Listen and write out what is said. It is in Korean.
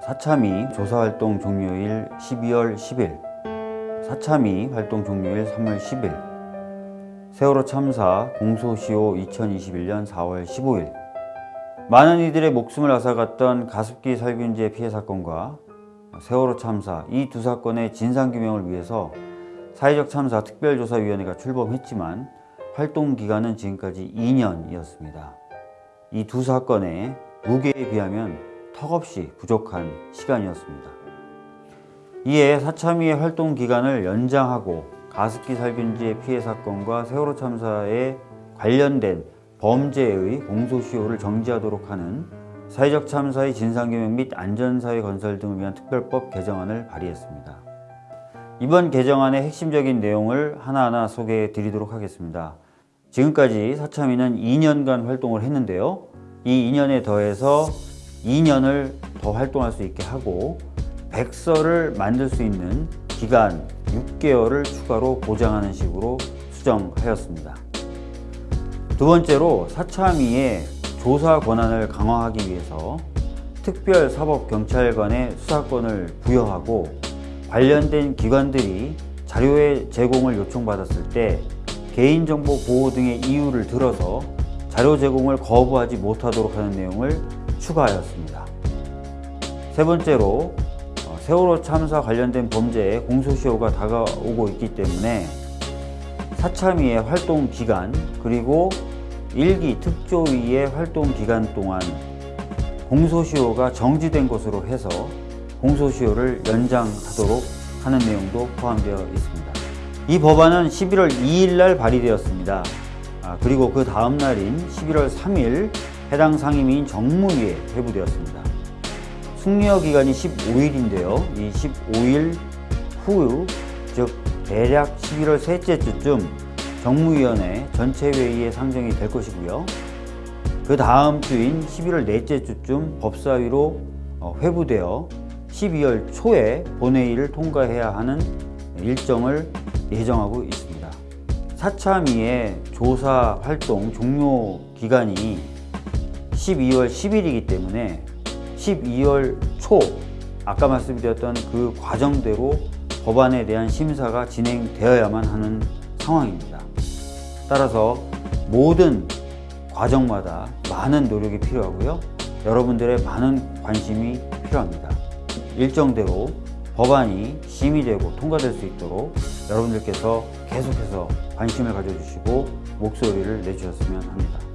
사참위 조사활동 종료일 12월 10일 사참위 활동 종료일 3월 10일 세월호 참사 공소시효 2021년 4월 15일 많은 이들의 목숨을 앗아갔던 가습기 살균제 피해 사건과 세월호 참사 이 두 사건의 진상규명을 위해서 사회적 참사 특별조사위원회가 출범했지만 활동 기간은 지금까지 2년이었습니다. 이 두 사건의 무게에 비하면 턱없이 부족한 시간이었습니다. 이에 사참위의 활동 기간을 연장하고 가습기 살균제 피해 사건과 세월호 참사에 관련된 범죄의 공소시효를 정지하도록 하는 사회적 참사의 진상규명 및 안전사회 건설 등을 위한 특별법 개정안을 발의했습니다. 이번 개정안의 핵심적인 내용을 하나하나 소개해 드리도록 하겠습니다. 지금까지 사참위는 2년간 활동을 했는데요. 이 2년에 더해서 2년을 더 활동할 수 있게 하고 백서를 만들 수 있는 기간 6개월을 추가로 보장하는 식으로 수정하였습니다. 두 번째로 사참위의 조사 권한을 강화하기 위해서 특별사법경찰관의 수사권을 부여하고 관련된 기관들이 자료의 제공을 요청받았을 때 개인정보 보호 등의 이유를 들어서 자료 제공을 거부하지 못하도록 하는 내용을 추가하였습니다. 세 번째로 어, 세월호 참사 관련된 범죄에 공소시효가 다가오고 있기 때문에 사참위의 활동 기간 그리고 일기 특조위의 활동 기간 동안 공소시효가 정지된 것으로 해서 공소시효를 연장하도록 하는 내용도 포함되어 있습니다. 이 법안은 11월 2일 날 발의되었습니다. 아, 그리고 그 다음 날인 11월 3일 해당 상임위인 정무위에 회부되었습니다. 숙려 기간이 15일인데요. 이 15일 후, 즉 대략 11월 셋째 주쯤 정무위원회 전체 회의에 상정이 될 것이고요. 그 다음 주인 11월 넷째 주쯤 법사위로 어, 회부되어 12월 초에 본회의를 통과해야 하는 일정을 예정하고 있습니다. 사참위의 조사 활동 종료 기간이 12월 10일이기 때문에 12월 초 아까 말씀드렸던 그 과정대로 법안에 대한 심사가 진행되어야만 하는 상황입니다. 따라서 모든 과정마다 많은 노력이 필요하고요. 여러분들의 많은 관심이 필요합니다. 일정대로 법안이 심의되고 통과될 수 있도록 여러분들께서 계속해서 관심을 가져주시고 목소리를 내주셨으면 합니다.